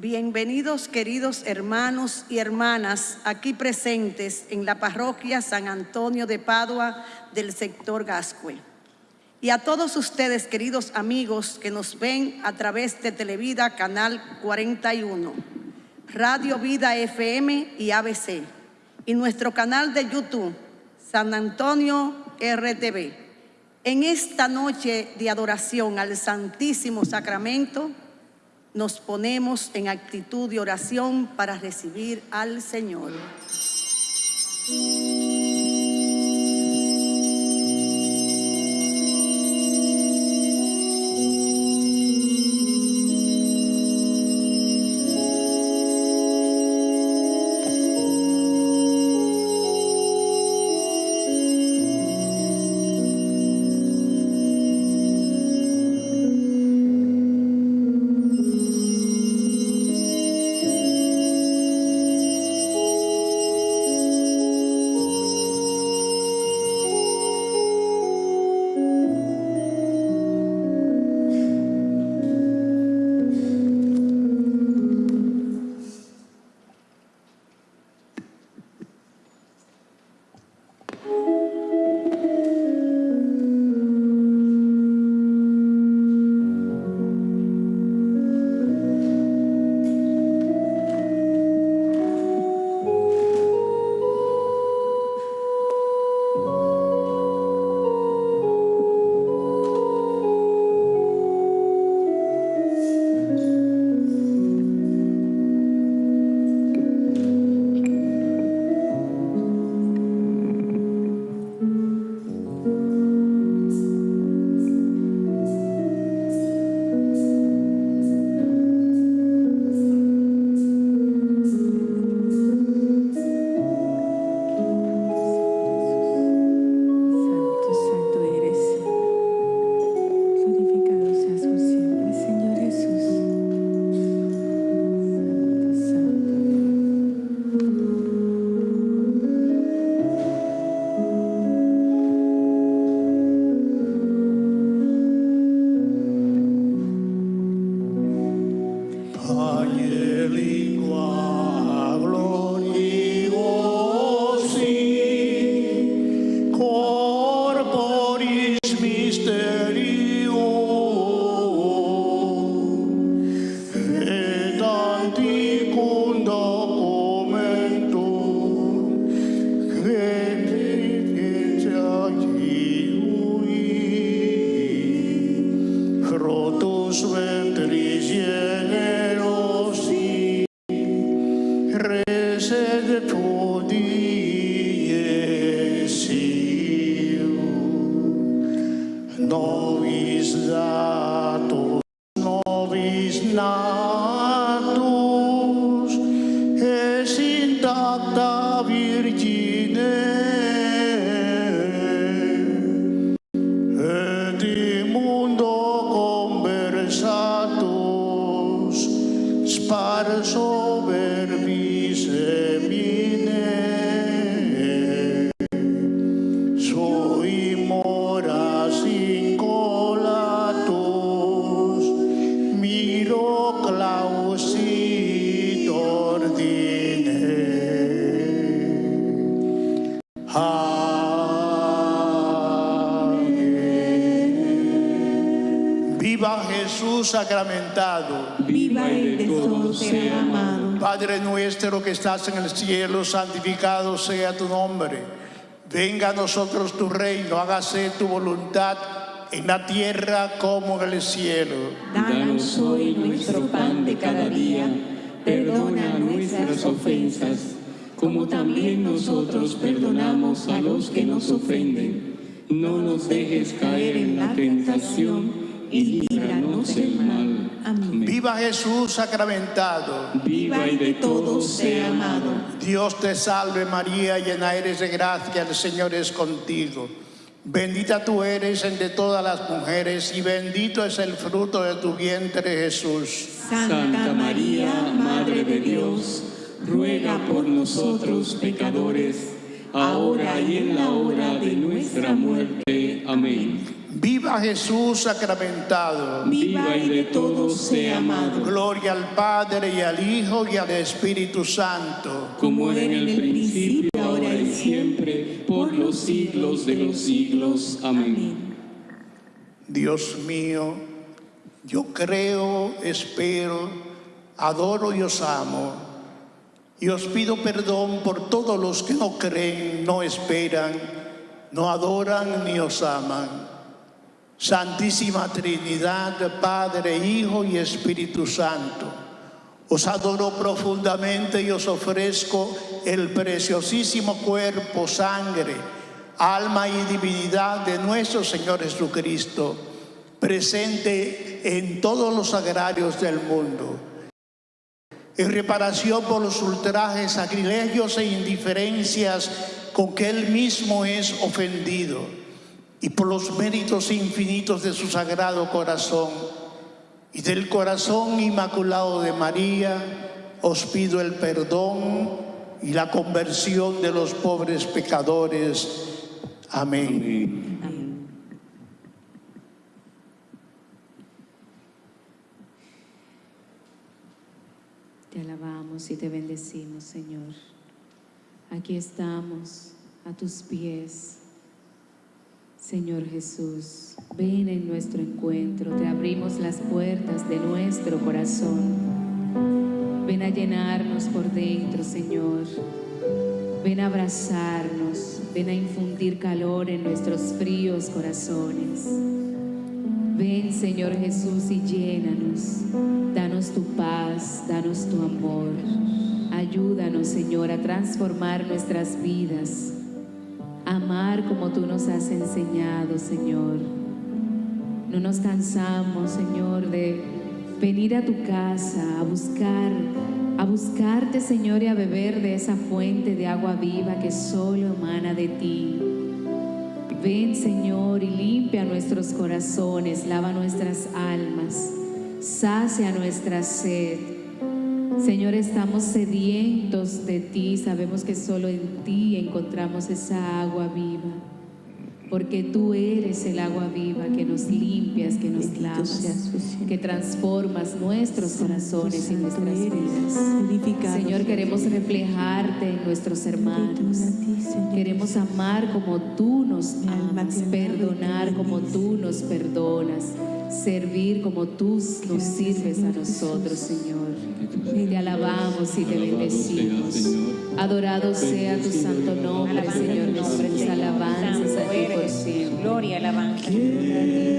Bienvenidos queridos hermanos y hermanas aquí presentes en la parroquia San Antonio de Padua del sector Gascue. Y a todos ustedes queridos amigos que nos ven a través de Televida Canal 41, Radio Vida FM y ABC y nuestro canal de YouTube San Antonio RTV. En esta noche de adoración al Santísimo Sacramento, nos ponemos en actitud de oración para recibir al Señor. da. Padre nuestro que estás en el cielo, santificado sea tu nombre. Venga a nosotros tu reino, hágase tu voluntad en la tierra como en el cielo. Danos hoy nuestro pan de cada día. Perdona nuestras ofensas, como también nosotros perdonamos a los que nos ofenden. No nos dejes caer en la tentación y líbranos del mal. Amén. Viva Jesús sacramentado. Viva y de todos sea amado. Dios te salve María, llena eres de gracia, el Señor es contigo. Bendita tú eres entre todas las mujeres y bendito es el fruto de tu vientre Jesús. Santa María, Madre de Dios, ruega por nosotros pecadores, ahora y en la hora de nuestra muerte. Amén. Viva Jesús sacramentado. Viva y de todos sea amado, Gloria al Padre y al Hijo y al Espíritu Santo. como era en el principio, ahora y siempre, por los siglos de los siglos. Amén. Dios mío, yo creo, espero, adoro y os amo. Y os pido perdón por todos los que no creen, no esperan, no adoran ni os aman. Santísima Trinidad, Padre, Hijo y Espíritu Santo, os adoro profundamente y os ofrezco el preciosísimo cuerpo, sangre, alma y divinidad de nuestro Señor Jesucristo, presente en todos los sagrarios del mundo en reparación por los ultrajes, sacrilegios e indiferencias con que Él mismo es ofendido y por los méritos infinitos de su sagrado corazón y del corazón inmaculado de María, os pido el perdón y la conversión de los pobres pecadores. Amén. Te alabamos y te bendecimos, Señor. Aquí estamos a tus pies. Señor Jesús, ven en nuestro encuentro, te abrimos las puertas de nuestro corazón. Ven a llenarnos por dentro, Señor. Ven a abrazarnos, ven a infundir calor en nuestros fríos corazones. Ven, Señor Jesús, y llénanos. Danos tu paz, danos tu amor. Ayúdanos, Señor, a transformar nuestras vidas. Amar como tú nos has enseñado, Señor. No nos cansamos, Señor, de venir a tu casa a buscar, a buscarte, Señor, y a beber de esa fuente de agua viva que solo emana de ti. Ven, Señor, y limpia nuestros corazones, lava nuestras almas, sacia nuestra sed. Señor, estamos sedientos de ti, sabemos que solo en ti encontramos esa agua viva, porque tú eres el agua viva que nos limpias, que nos lavas, que transformas nuestros corazones y nuestras vidas. Señor, queremos reflejarte en nuestros hermanos. Queremos amar como tú nos amas, perdonar como tú nos perdonas, servir como tú nos sirves a nosotros, Señor. Te alabamos y te bendecimos. Adorado sea tu santo nombre, Señor. Nuestras alabanzas a ti por siempre. Gloria, alabanza. Quiero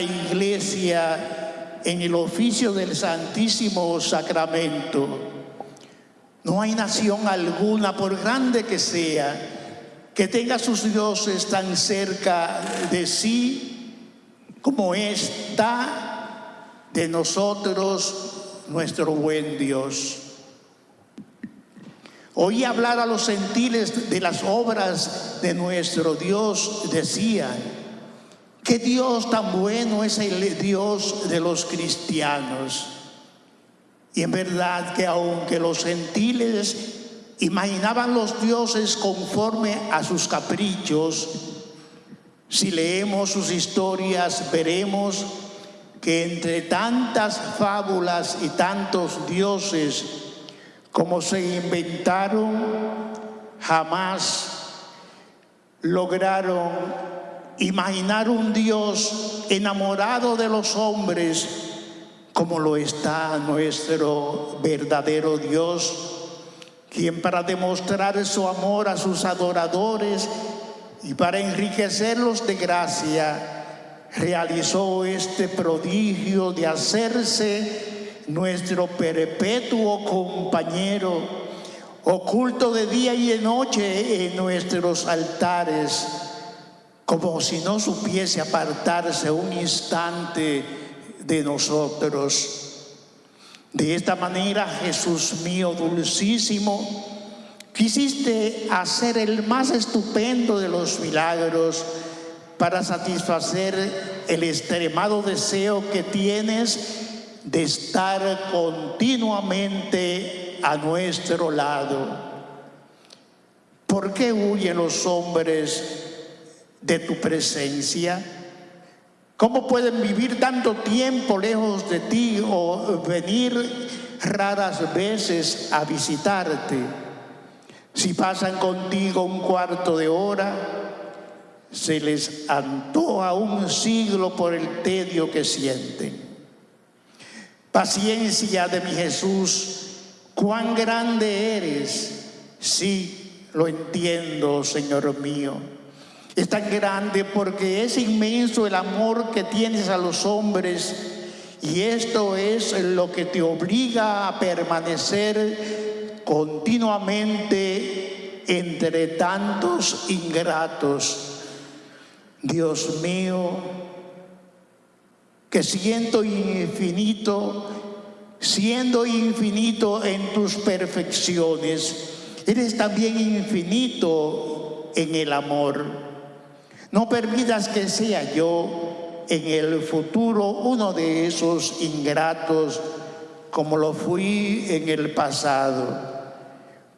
iglesia en el oficio del Santísimo Sacramento. No hay nación alguna, por grande que sea, que tenga sus dioses tan cerca de sí como está de nosotros nuestro buen Dios. Oí hablar a los gentiles de las obras de nuestro Dios, decían, qué Dios tan bueno es el Dios de los cristianos. Y en verdad que aunque los gentiles imaginaban los dioses conforme a sus caprichos, si leemos sus historias veremos que entre tantas fábulas y tantos dioses como se inventaron, jamás lograron imaginar un Dios enamorado de los hombres como lo está nuestro verdadero Dios, quien para demostrar su amor a sus adoradores y para enriquecerlos de gracia, realizó este prodigio de hacerse nuestro perpetuo compañero, oculto de día y de noche en nuestros altares, como si no supiese apartarse un instante de nosotros. De esta manera, Jesús mío dulcísimo, quisiste hacer el más estupendo de los milagros para satisfacer el extremado deseo que tienes de estar continuamente a nuestro lado. ¿Por qué huyen los hombres de tu presencia? ¿Cómo pueden vivir tanto tiempo lejos de ti o venir raras veces a visitarte? Si pasan contigo un cuarto de hora, se les antoja un siglo por el tedio que sienten. Paciencia de mi Jesús, cuán grande eres. Sí, lo entiendo, Señor mío. Es tan grande porque es inmenso el amor que tienes a los hombres y esto es lo que te obliga a permanecer continuamente entre tantos ingratos. Dios mío, que siento infinito, siendo infinito en tus perfecciones, eres también infinito en el amor. No permitas que sea yo en el futuro uno de esos ingratos como lo fui en el pasado.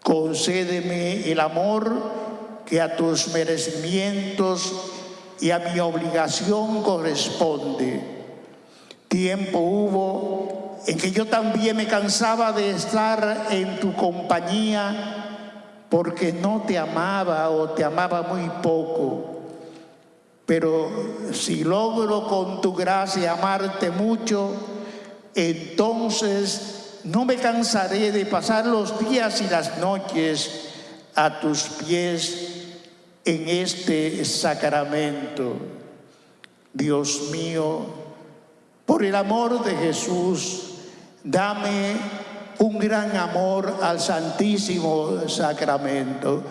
Concédeme el amor que a tus merecimientos y a mi obligación corresponde. Tiempo hubo en que yo también me cansaba de estar en tu compañía porque no te amaba o te amaba muy poco. Pero si logro con tu gracia amarte mucho, entonces no me cansaré de pasar los días y las noches a tus pies en este sacramento. Dios mío, por el amor de Jesús, dame un gran amor al Santísimo Sacramento.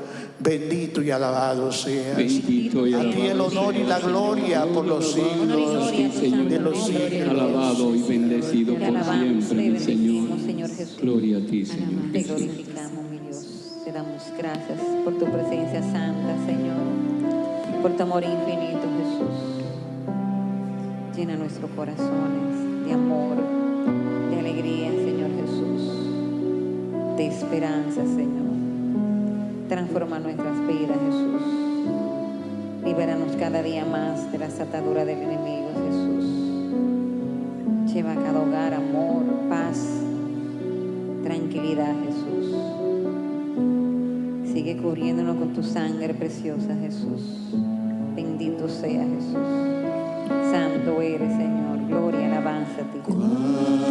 Bendito y alabado seas. Bendito y A alabado ti el honor y la gloria por los siglos de los siglos. alabado y bendecido Te por alabamos, siempre, mi Señor. Gloria a ti, Señor Te glorificamos, mi Dios. Te damos gracias por tu presencia santa, Señor. Por tu amor infinito, Jesús. Llena nuestros corazones de amor, de alegría, Señor Jesús. De esperanza, Señor. Transforma nuestras vidas, Jesús. Libéranos cada día más de las ataduras del enemigo, Jesús. Lleva a cada hogar amor, paz, tranquilidad, Jesús. Sigue cubriéndonos con tu sangre preciosa, Jesús. Bendito sea Jesús. Santo eres, Señor. Gloria, alabanza a ti.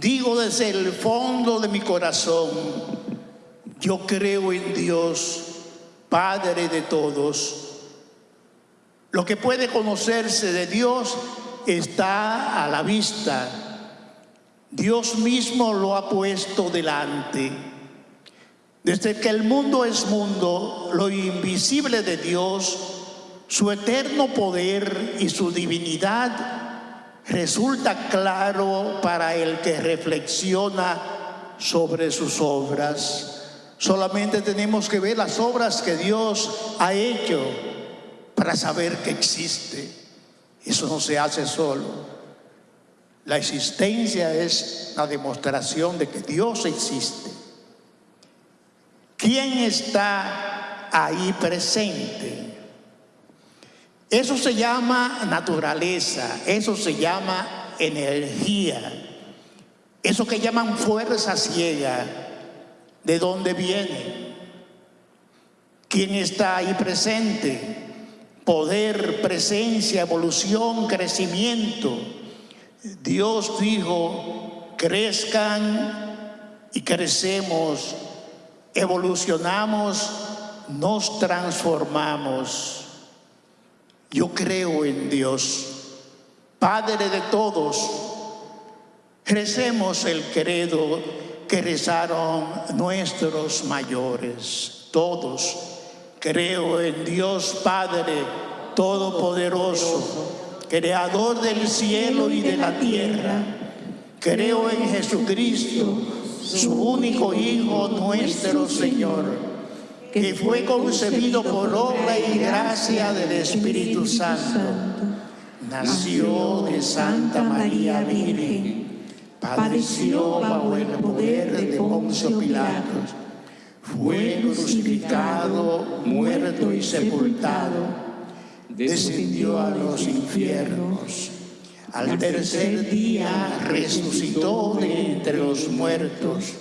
digo desde el fondo de mi corazón, yo creo en Dios, Padre de todos. Lo que puede conocerse de Dios está a la vista. Dios mismo lo ha puesto delante. Desde que el mundo es mundo, lo invisible de Dios, su eterno poder y su divinidad resulta claro para el que reflexiona sobre sus obras. Solamente tenemos que ver las obras que Dios ha hecho para saber que existe. Eso no se hace solo. La existencia es la demostración de que Dios existe. ¿Quién está ahí presente? Eso se llama naturaleza, eso se llama energía, eso que llaman fuerza ciega, ¿de dónde viene? ¿Quién está ahí presente? Poder, presencia, evolución, crecimiento. Dios dijo, crezcan y crecemos, evolucionamos, nos transformamos. Yo creo en Dios, Padre de todos. Recemos el credo que rezaron nuestros mayores, todos. Creo en Dios Padre Todopoderoso, Creador del cielo y de la tierra. Creo en Jesucristo, su único Hijo, nuestro Señor que fue concebido por obra y gracia del Espíritu Santo. Nació de Santa María Virgen, padeció bajo el poder de Poncio Pilatos, fue crucificado, muerto y sepultado, descendió a los infiernos. Al tercer día resucitó de entre los muertos,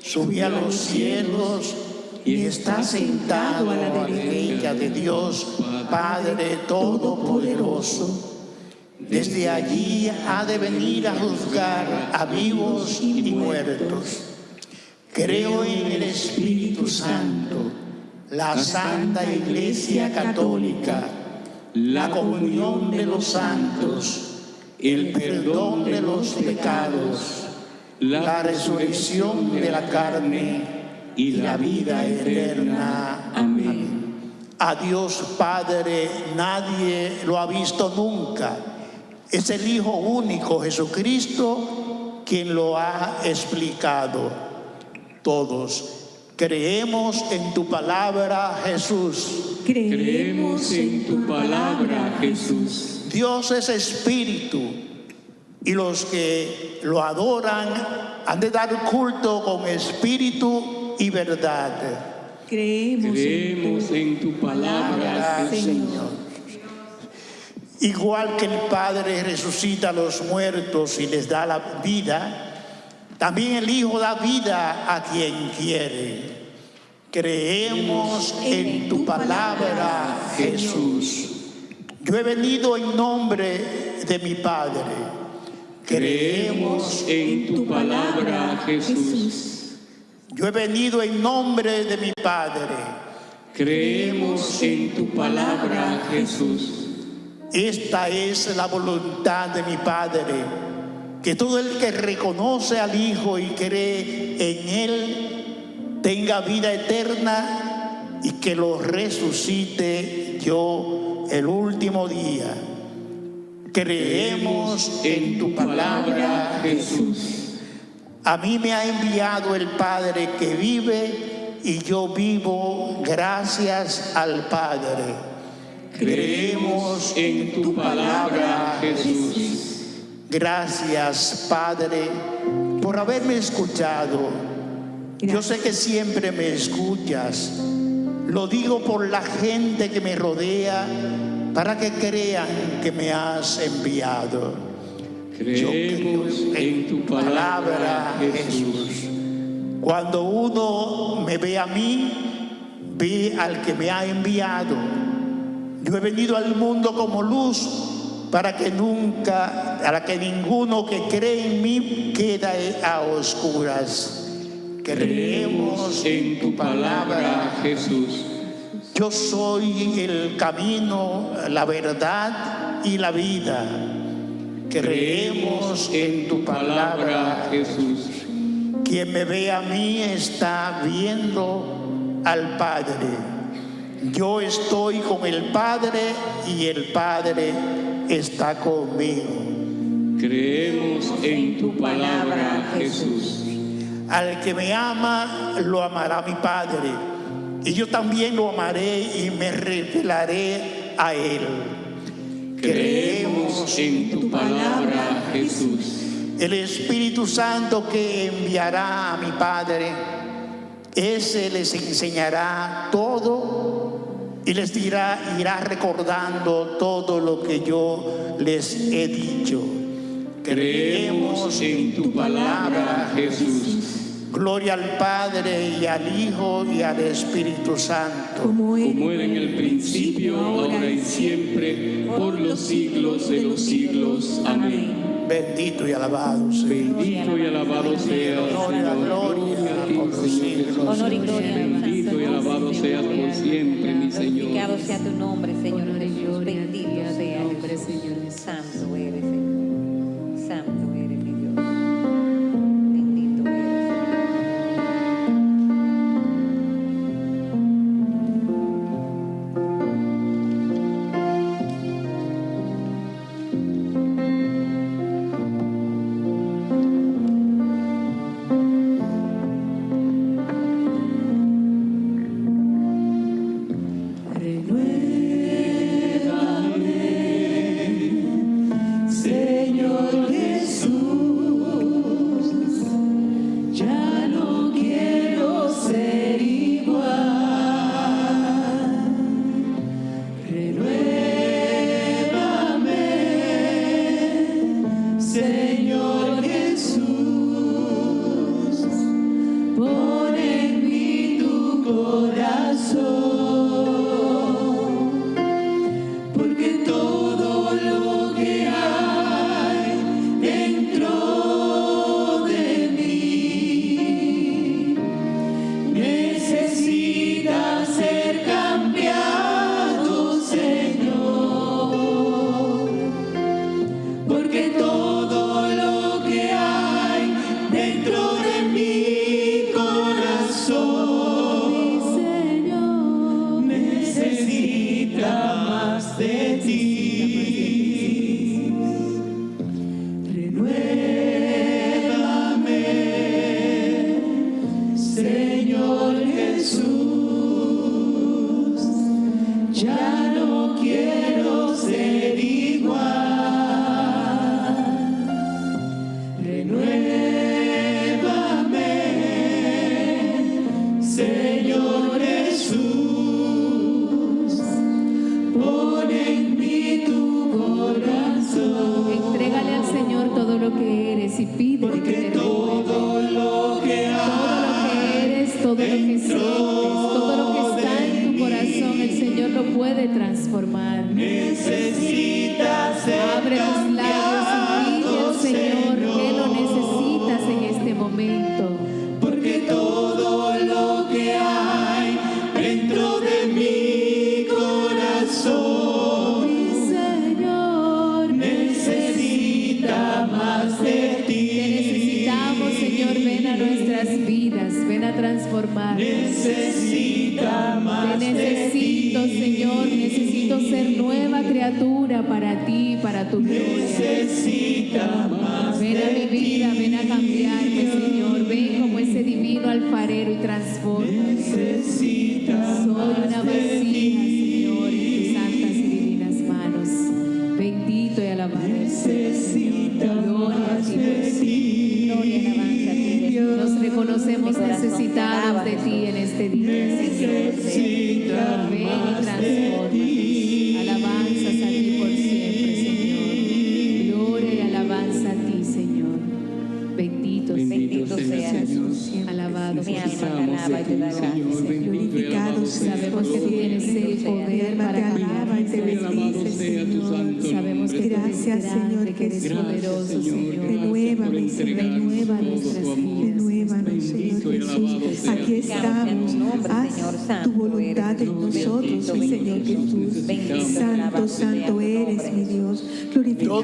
subió a los cielos y está sentado a la derecha de Dios, Padre Todopoderoso. Desde allí ha de venir a juzgar a vivos y muertos. Creo en el Espíritu Santo, la Santa Iglesia Católica, la comunión de los santos, el perdón de los pecados, la resurrección de la carne y la vida eterna. Amén. A Dios Padre nadie lo ha visto nunca. Es el Hijo único, Jesucristo, quien lo ha explicado. Todos creemos en tu palabra, Jesús. Creemos en tu palabra, Jesús. Dios es espíritu y los que lo adoran han de dar culto con espíritu y verdad. Creemos, en, tu palabra, Señor. Igual que el Padre resucita a los muertos y les da la vida, también el Hijo da vida a quien quiere. Creemos en tu palabra, Jesús. Yo he venido en nombre de mi Padre. Creemos en tu palabra, Jesús. Yo he venido en nombre de mi Padre. Creemos en tu palabra, Jesús. Esta es la voluntad de mi Padre, que todo el que reconoce al Hijo y cree en Él tenga vida eterna y que lo resucite yo el último día. Creemos en tu palabra, Jesús. A mí me ha enviado el Padre que vive y yo vivo gracias al Padre. Creemos en tu palabra, Jesús. Gracias, Padre, por haberme escuchado. Yo sé que siempre me escuchas. Lo digo por la gente que me rodea para que crean que me has enviado. Creemos en tu palabra, Jesús. Cuando uno me ve a mí, ve al que me ha enviado. Yo he venido al mundo como luz para que nunca, para que ninguno que cree en mí quede a oscuras. Creemos en tu palabra, Jesús. Yo soy el camino, la verdad y la vida. Creemos en tu palabra, Jesús. Quien me ve a mí está viendo al Padre. Yo estoy con el Padre y el Padre está conmigo. Creemos en tu palabra, Jesús. Al que me ama, lo amará mi Padre. Y yo también lo amaré y me revelaré a él. Creemos en tu palabra, Jesús. El Espíritu Santo que enviará a mi Padre, ese les enseñará todo y les dirá, irá recordando todo lo que yo les he dicho. Creemos en tu palabra, Jesús. Gloria al Padre y al Hijo y al Espíritu Santo. Como era en el principio, ahora y siempre, por los siglos de los siglos. Amén. Bendito y alabado sea. Bendito y alabado sea, Honor y Señor. gloria a ti, por los Señor. Honor y gloria. Bendito y alabado seas por siempre, mi Glorificado Señor. sea tu nombre, Señor Jesús. Bendito a tu sea nombre. Señor. Santo eres, Señor. Santo eres,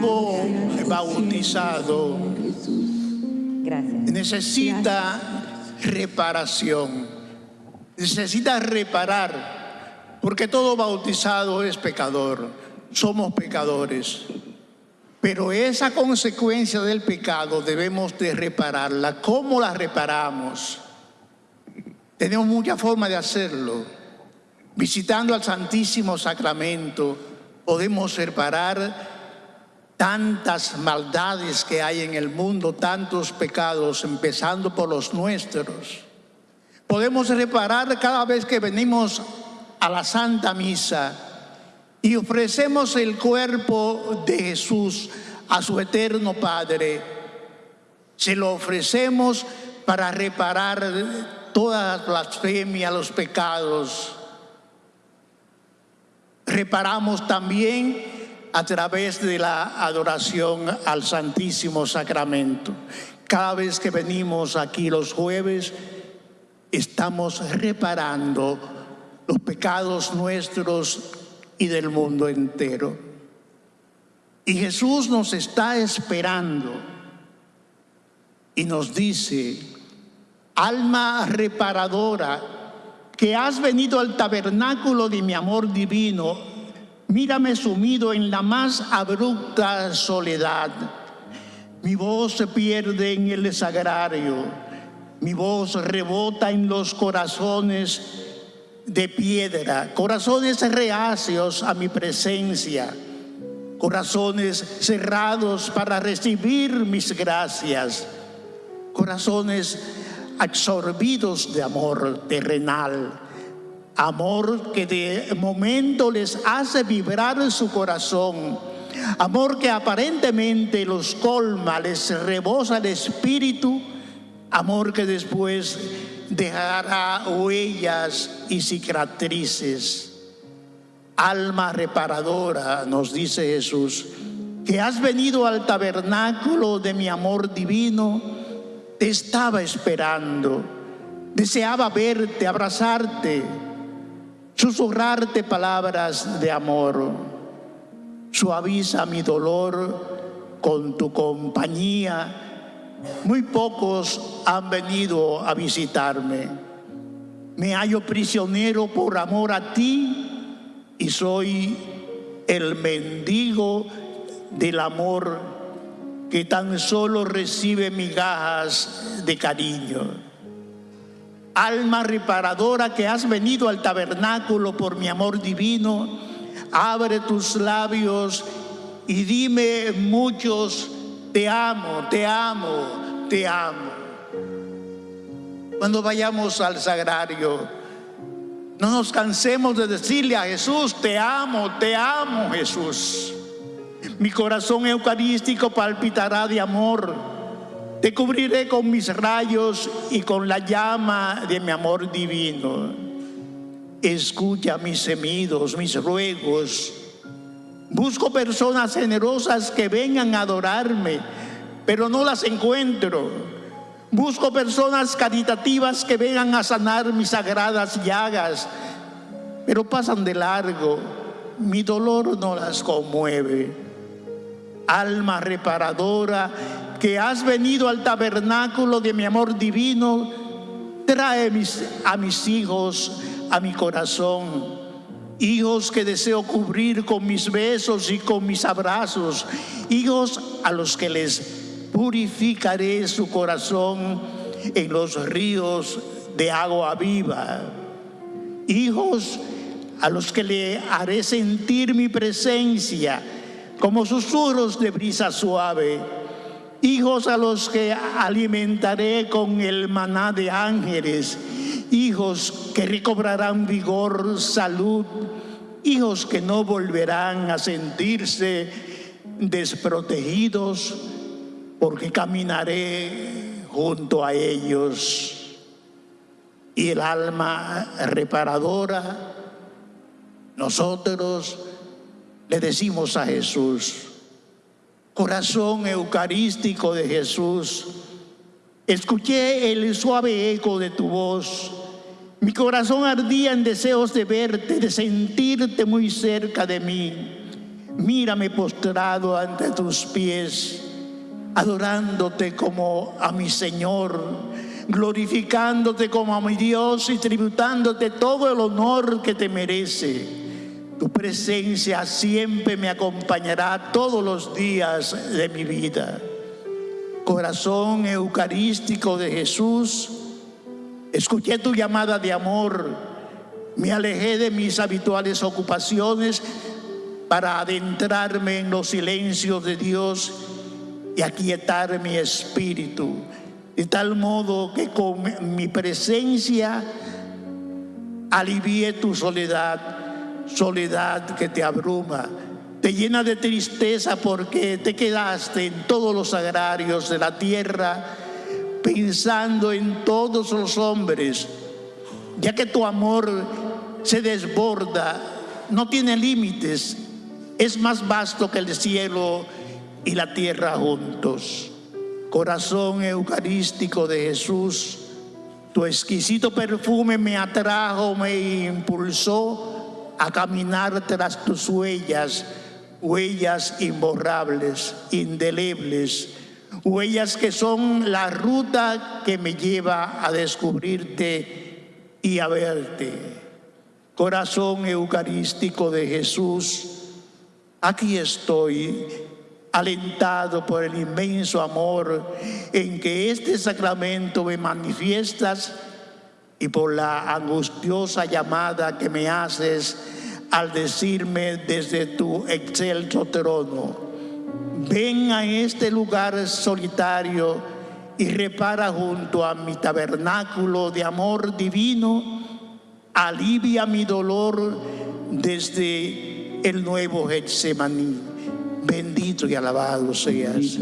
Por bautizado. Gracias. necesita reparación. Necesita reparar, porque todo bautizado es pecador. Somos pecadores. Pero esa consecuencia del pecado debemos de repararla. ¿Cómo la reparamos? Tenemos muchas formas de hacerlo. Visitando al Santísimo Sacramento podemos reparar tantas maldades que hay en el mundo, tantos pecados, empezando por los nuestros. Podemos reparar cada vez que venimos a la Santa Misa y ofrecemos el cuerpo de Jesús a su eterno Padre. Se lo ofrecemos para reparar toda blasfemia, los pecados. Reparamos también a través de la adoración al Santísimo Sacramento. Cada vez que venimos aquí los jueves, estamos reparando los pecados nuestros y del mundo entero. Y Jesús nos está esperando y nos dice, alma reparadora, que has venido al tabernáculo de mi amor divino, mírame sumido en la más abrupta soledad. Mi voz se pierde en el sagrario, mi voz rebota en los corazones de piedra, corazones reacios a mi presencia, corazones cerrados para recibir mis gracias, corazones absorbidos de amor terrenal, amor que de momento les hace vibrar su corazón, amor que aparentemente los colma, les rebosa el espíritu, amor que después dejará huellas y cicatrices. Alma reparadora, nos dice Jesús, que has venido al tabernáculo de mi amor divino, te estaba esperando, deseaba verte, abrazarte, susurrarte palabras de amor. Suaviza mi dolor con tu compañía. Muy pocos han venido a visitarme. Me hallo prisionero por amor a ti y soy el mendigo del amor que tan solo recibe migajas de cariño. Alma reparadora que has venido al tabernáculo por mi amor divino, abre tus labios y dime muchos, te amo, te amo, te amo. Cuando vayamos al sagrario, no nos cansemos de decirle a Jesús, te amo, te amo Jesús. Mi corazón eucarístico palpitará de amor. Te cubriré con mis rayos y con la llama de mi amor divino. Escucha mis gemidos, mis ruegos. Busco personas generosas que vengan a adorarme, pero no las encuentro. Busco personas caritativas que vengan a sanar mis sagradas llagas, pero pasan de largo. Mi dolor no las conmueve alma reparadora, que has venido al tabernáculo de mi amor divino, trae mis, a mis hijos a mi corazón. Hijos que deseo cubrir con mis besos y con mis abrazos. Hijos a los que les purificaré su corazón en los ríos de agua viva. Hijos a los que le haré sentir mi presencia como susurros de brisa suave, hijos a los que alimentaré con el maná de ángeles, hijos que recobrarán vigor, salud, hijos que no volverán a sentirse desprotegidos, porque caminaré junto a ellos. Y el alma reparadora, nosotros le decimos a Jesús, Corazón eucarístico de Jesús, escuché el suave eco de tu voz. Mi corazón ardía en deseos de verte, de sentirte muy cerca de mí. Mírame postrado ante tus pies, adorándote como a mi Señor, glorificándote como a mi Dios y tributándote todo el honor que te merece. Tu presencia siempre me acompañará todos los días de mi vida. Corazón eucarístico de Jesús, escuché tu llamada de amor, me alejé de mis habituales ocupaciones para adentrarme en los silencios de Dios y aquietar mi espíritu, de tal modo que con mi presencia alivié tu soledad soledad que te abruma, te llena de tristeza porque te quedaste en todos los agrarios de la tierra pensando en todos los hombres, ya que tu amor se desborda, no tiene límites, es más vasto que el cielo y la tierra juntos. Corazón eucarístico de Jesús, tu exquisito perfume me atrajo, me impulsó a caminar tras tus huellas, huellas imborrables, indelebles, huellas que son la ruta que me lleva a descubrirte y a verte. Corazón eucarístico de Jesús, aquí estoy, alentado por el inmenso amor en que este sacramento me manifiestas y por la angustiosa llamada que me haces al decirme desde tu excelso trono, ven a este lugar solitario y repara junto a mi tabernáculo de amor divino, alivia mi dolor desde el nuevo Getsemaní. Bendito y alabado seas.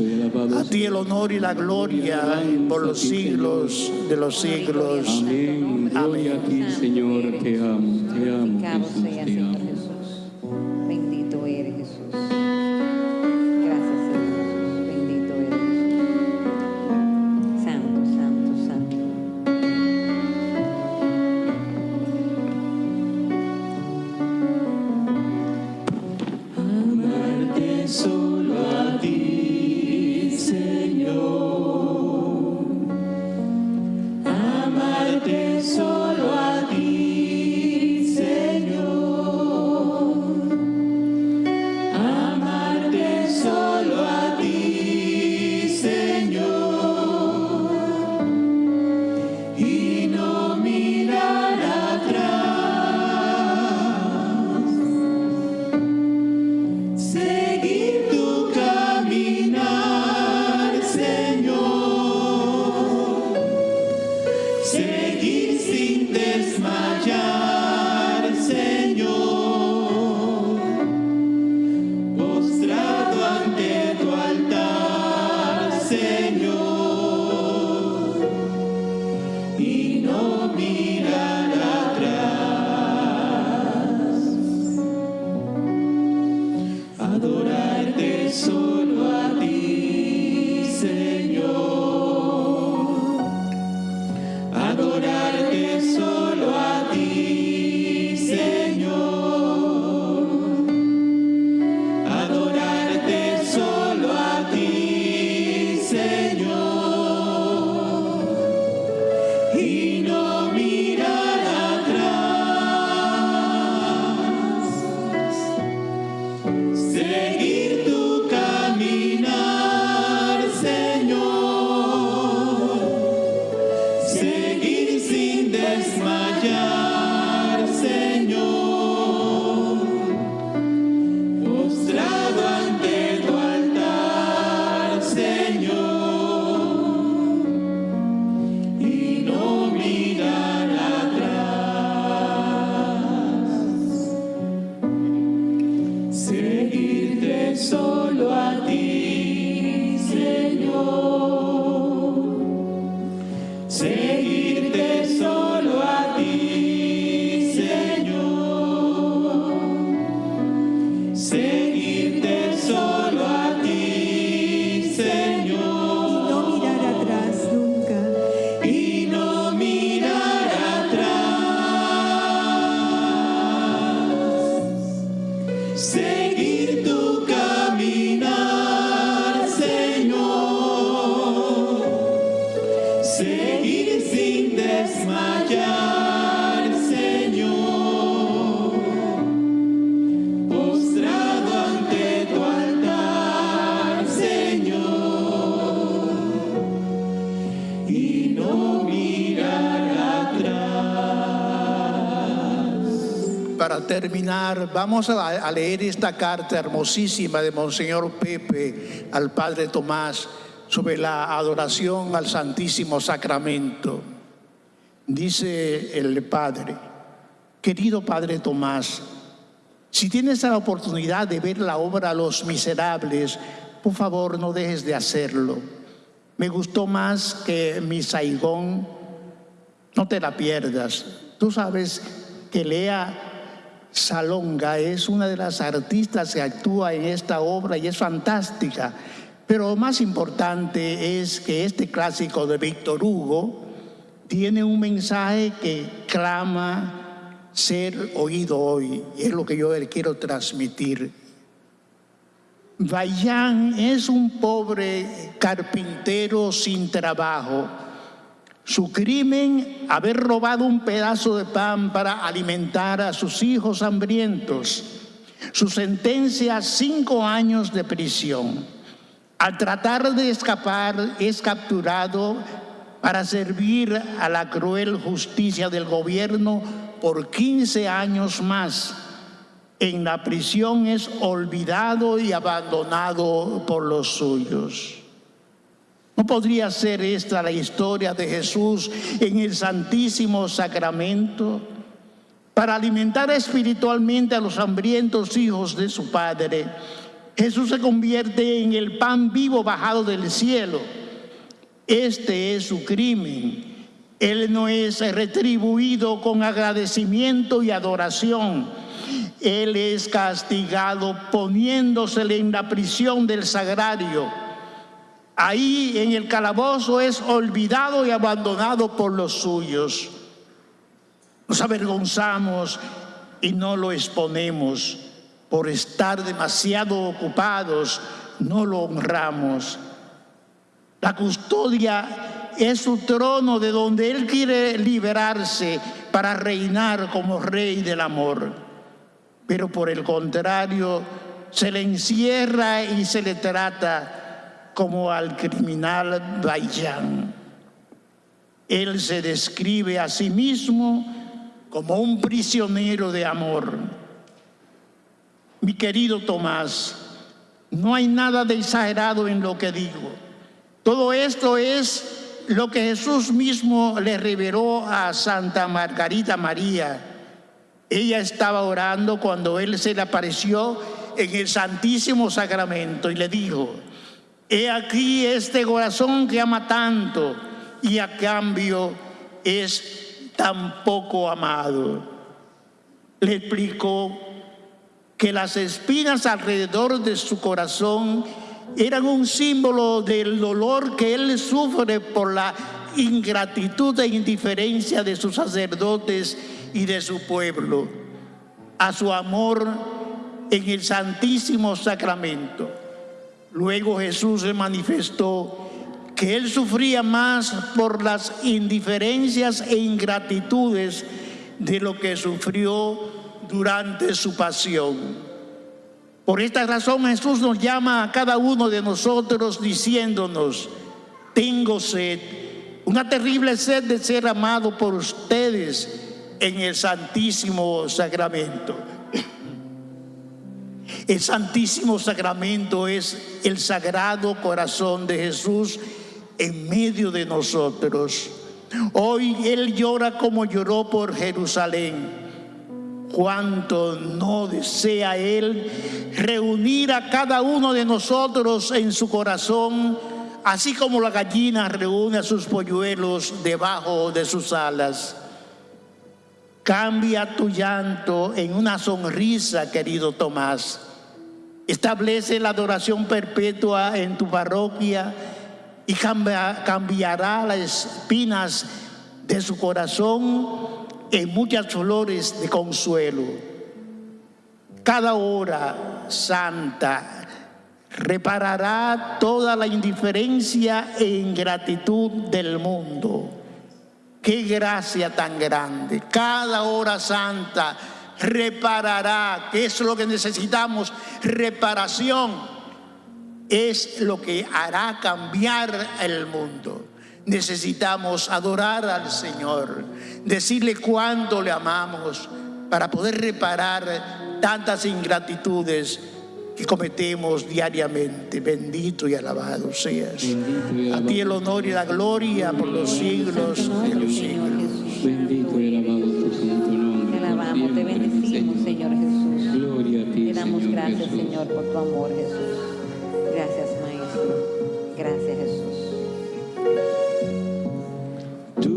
A ti el honor y la gloria por los siglos de los siglos. Amén. Gloria a ti, Señor, te amo, te amo, Jesús, te amo. Terminar, vamos a, leer esta carta hermosísima de Monseñor Pepe al Padre Tomás sobre la adoración al Santísimo Sacramento. Dice el Padre, querido Padre Tomás, si tienes la oportunidad de ver la obra Los Miserables, por favor no dejes de hacerlo. Me gustó más que mi Saigón, no te la pierdas. Tú sabes que Lea Salonga es una de las artistas que actúa en esta obra y es fantástica. Pero lo más importante es que este clásico de Víctor Hugo tiene un mensaje que clama ser oído hoy. Y es lo que yo le quiero transmitir. Bayán es un pobre carpintero sin trabajo. Su crimen, haber robado un pedazo de pan para alimentar a sus hijos hambrientos. Su sentencia, cinco años de prisión. Al tratar de escapar, es capturado para servir a la cruel justicia del gobierno por 15 años más. En la prisión es olvidado y abandonado por los suyos. ¿No podría ser esta la historia de Jesús en el Santísimo Sacramento? Para alimentar espiritualmente a los hambrientos hijos de su Padre, Jesús se convierte en el pan vivo bajado del cielo. Este es su crimen. Él no es retribuido con agradecimiento y adoración. Él es castigado poniéndosele en la prisión del sagrario. Ahí en el calabozo es olvidado y abandonado por los suyos. Nos avergonzamos y no lo exponemos. Por estar demasiado ocupados, no lo honramos. La custodia es su trono de donde Él quiere liberarse para reinar como rey del amor. Pero por el contrario, se le encierra y se le trata como al criminal Bayán. Él se describe a sí mismo como un prisionero de amor. Mi querido Tomás, no hay nada de exagerado en lo que digo. Todo esto es lo que Jesús mismo le reveló a Santa Margarita María. Ella estaba orando cuando Él se le apareció en el Santísimo Sacramento y le dijo, he aquí este corazón que ama tanto y a cambio es tan poco amado. Le explicó que las espinas alrededor de su corazón eran un símbolo del dolor que él sufre por la ingratitud e indiferencia de sus sacerdotes y de su pueblo, a su amor en el Santísimo Sacramento. Luego Jesús se manifestó que él sufría más por las indiferencias e ingratitudes de lo que sufrió durante su pasión. Por esta razón Jesús nos llama a cada uno de nosotros diciéndonos, tengo sed, una terrible sed de ser amado por ustedes en el Santísimo Sacramento. El Santísimo Sacramento es el sagrado corazón de Jesús en medio de nosotros. Hoy Él llora como lloró por Jerusalén. Cuánto no desea Él reunir a cada uno de nosotros en su corazón, así como la gallina reúne a sus polluelos debajo de sus alas. Cambia tu llanto en una sonrisa, querido Tomás. Establece la adoración perpetua en tu parroquia y cambia- cambiará las espinas de su corazón en muchas flores de consuelo. cada hora santa reparará toda la indiferencia e ingratitud del mundo. Qué gracia tan grande. Cada hora santa reparará, que es lo que necesitamos, reparación. Es lo que hará cambiar el mundo. Necesitamos adorar al Señor, decirle cuánto le amamos para poder reparar tantas ingratitudes que cometemos diariamente. Bendito y alabado seas. A ti el honor y la gloria por los siglos de los siglos. bendito y alabado tu santo damos gracias. Señor, por tu amor, Jesús. Gracias, Maestro. Gracias, Jesús. Tú,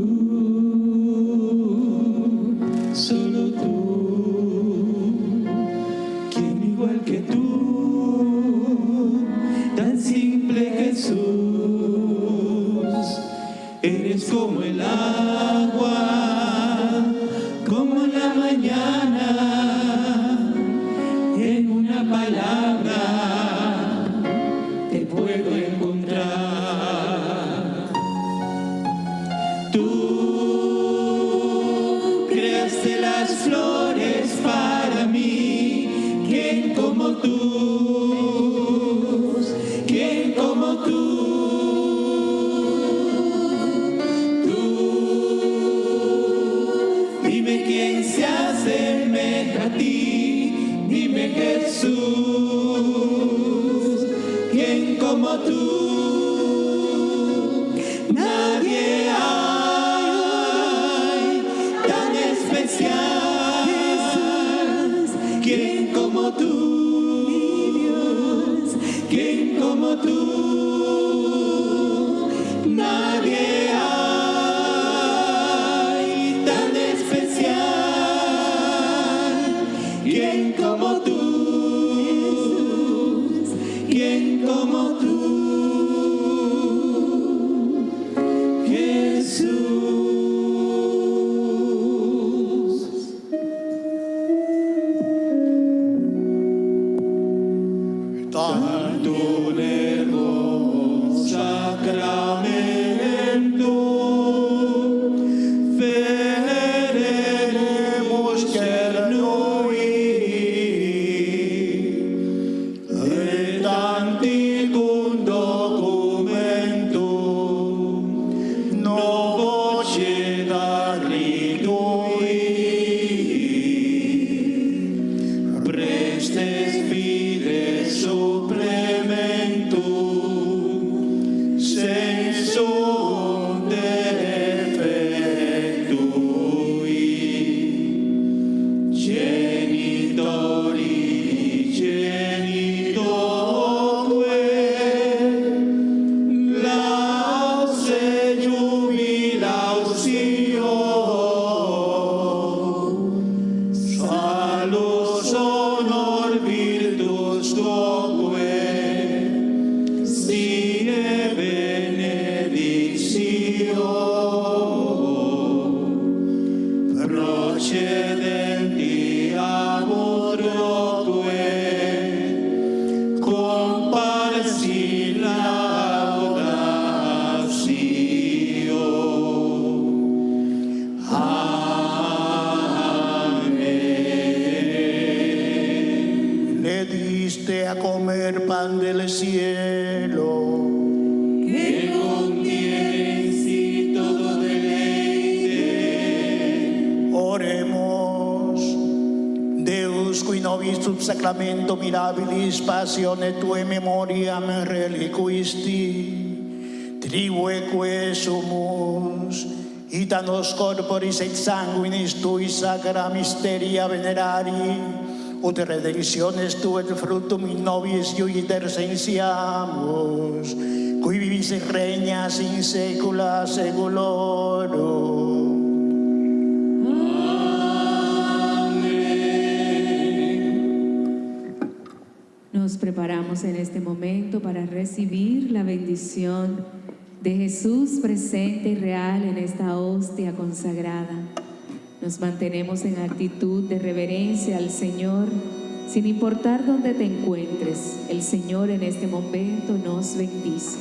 Deus qui nobis sub sacramento mirabilis passione tue memoriam reliquisti, tribueque sumus, ita nos corporis et sanguinis tui sacra mysteria venerari, ut redemptiones tu et fructum in nobis iuiter sensiamus, qui vivis et regnas in saecula saeculorum. Preparamos en este momento para recibir la bendición de Jesús presente y real en esta hostia consagrada. Nos mantenemos en actitud de reverencia al Señor, Sin importar dónde te encuentres, el Señor en este momento nos bendice.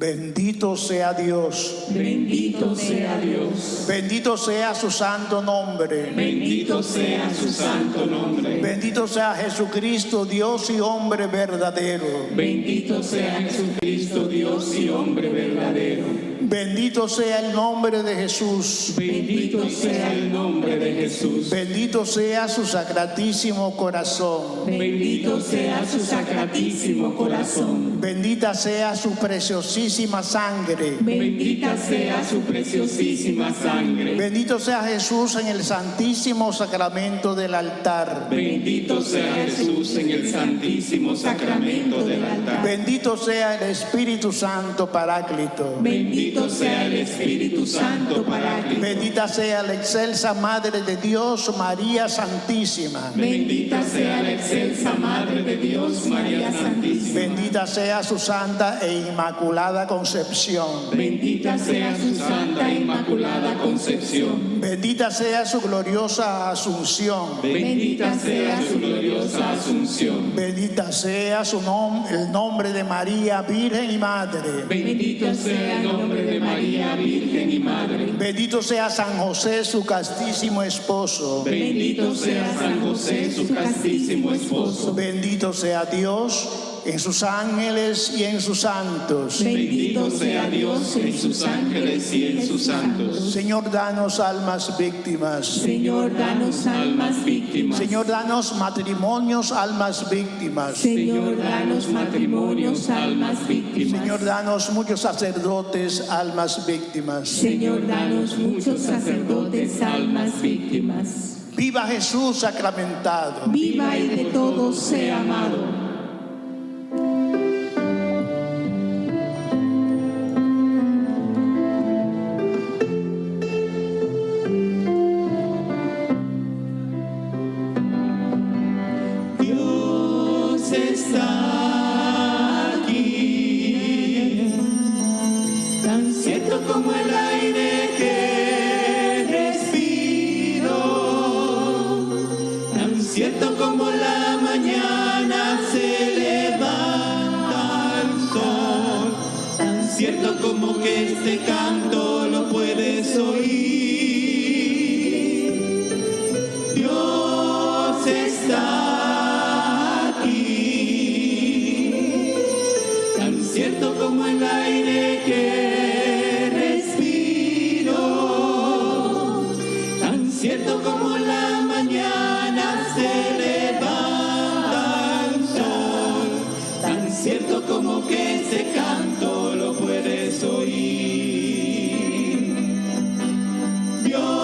Bendito sea Dios. Bendito sea Dios. Bendito sea su santo nombre. Bendito sea su santo nombre. Bendito sea Jesucristo, Dios y hombre verdadero. Bendito sea Jesucristo, Dios y hombre verdadero. Bendito sea el nombre de Jesús. Bendito sea el nombre de Jesús. Bendito sea su sacratísimo corazón. Bendito sea su sacratísimo corazón. Bendita sea su preciosísima sangre. Bendita sea su preciosísima sangre. Bendito sea Jesús en el santísimo sacramento del altar. Bendito sea Jesús en el santísimo sacramento del altar. Bendito sea el Espíritu Santo Paráclito. Bendito sea el Espíritu Santo Paráclito. Bendita sea la excelsa Madre de Dios, María Santísima. Bendita sea la excelsa Madre de Dios, María Santísima. Bendita sea su santa e inmaculada concepción. Bendita sea su santa e inmaculada concepción. Bendita sea su gloriosa asunción. Bendita sea su gloriosa asunción. Bendita sea su nom- el nombre de María, Virgen y Madre. Bendito sea el nombre de María, Virgen y Madre. Bendito sea San José, su castísimo esposo. Bendito sea San José, su castísimo esposo. Bendito sea Dios en sus ángeles y en sus santos. Bendito sea Dios en sus ángeles y en sus santos. Señor, danos almas víctimas. Señor, danos Almas víctimas. Señor, danos matrimonios, almas víctimas. Señor, danos matrimonios, almas víctimas. Señor, danos muchos sacerdotes, almas víctimas. Señor, danos muchos sacerdotes, almas víctimas. Viva Jesús sacramentado. Viva y de todos sea amado.